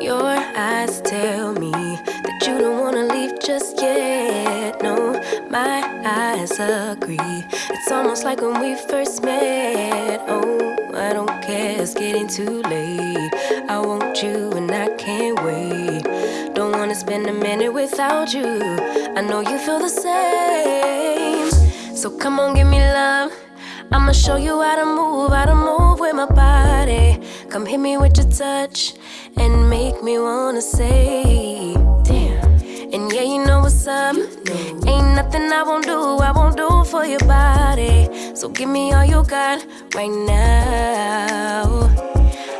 Your eyes tell me that you don't wanna leave just yet. No, my eyes agree. It's almost like when we first met. Oh, I don't care, it's getting too late. I want you and I can't wait. Don't wanna spend a minute without you. I know you feel the same. So come on, give me love. I'ma show you how to move, how to move with my body. Come hit me with your touch and make me wanna say, damn. And yeah, you know what's up. Ain't nothing I won't do, I won't do for your body. So give me all you got right now.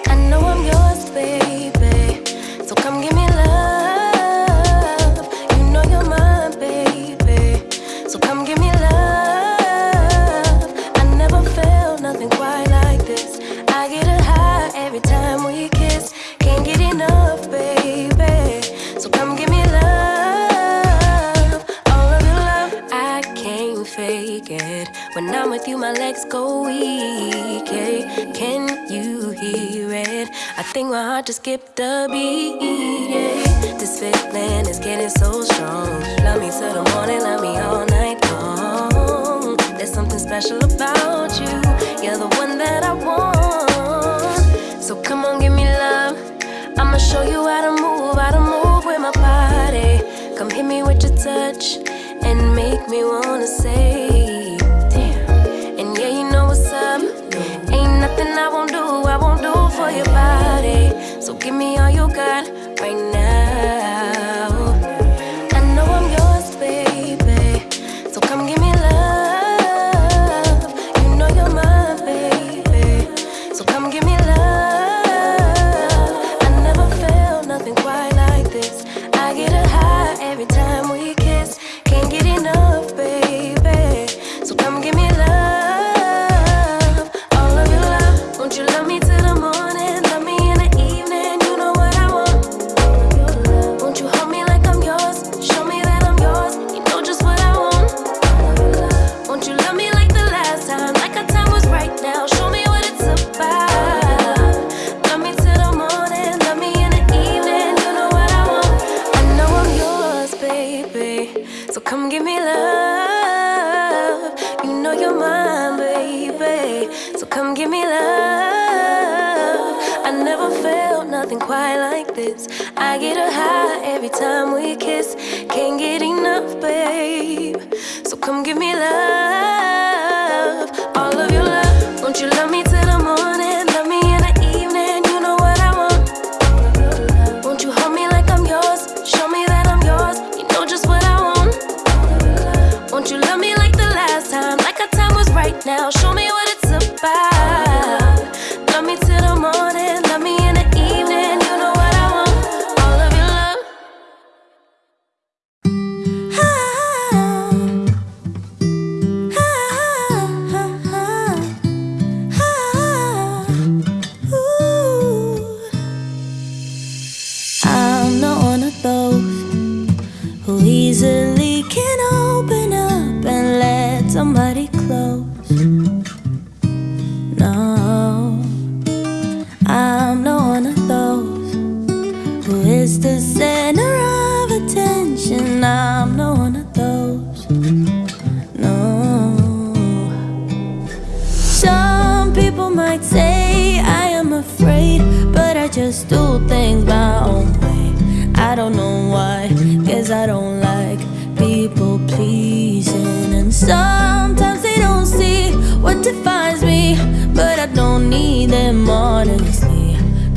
I know I'm yours, baby. It? I think my heart just skipped a beat. Yeah. This feeling is getting so strong. Love me till the morning, love me all night long. There's something special about you. You're the one that I want. So come on, give me love. I'ma show you how to move, how to move with my body. Come hit me with your touch and make me wanna say, give me all you got right now. I know I'm yours, baby. So come give me love. You know you're mine, baby. So come give me love. I never felt nothing quite like this. I get a high every time Won't you love me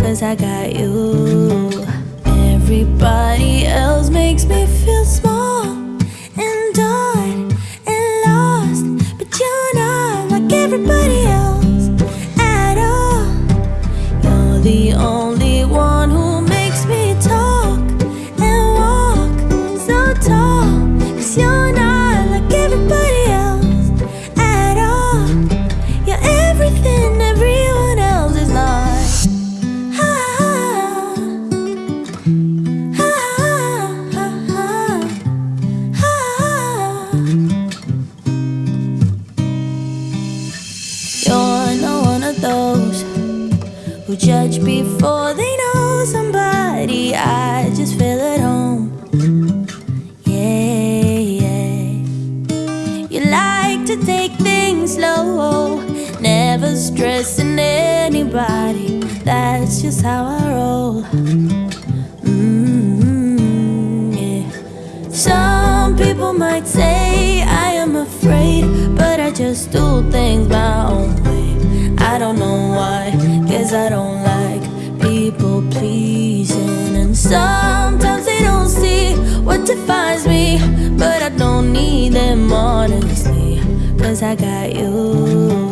cause I got you. Everybody else makes me feel small judge before they know somebody. I just feel at home. Yeah, yeah. You like to take things slow. Never stressing anybody. That's just how I roll. Mm, yeah. Some people might say I don't like people pleasing. And sometimes they don't see what defines me, but I don't need them honestly, cause I got you.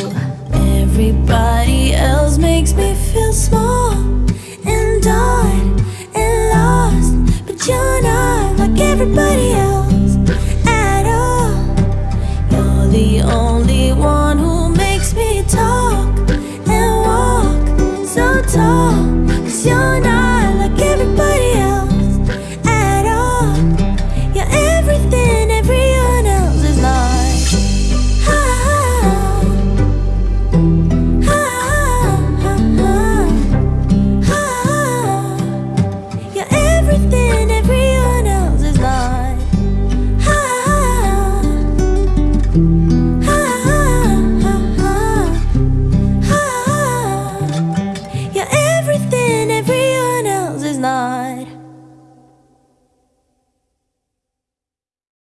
Everybody else makes me feel small and done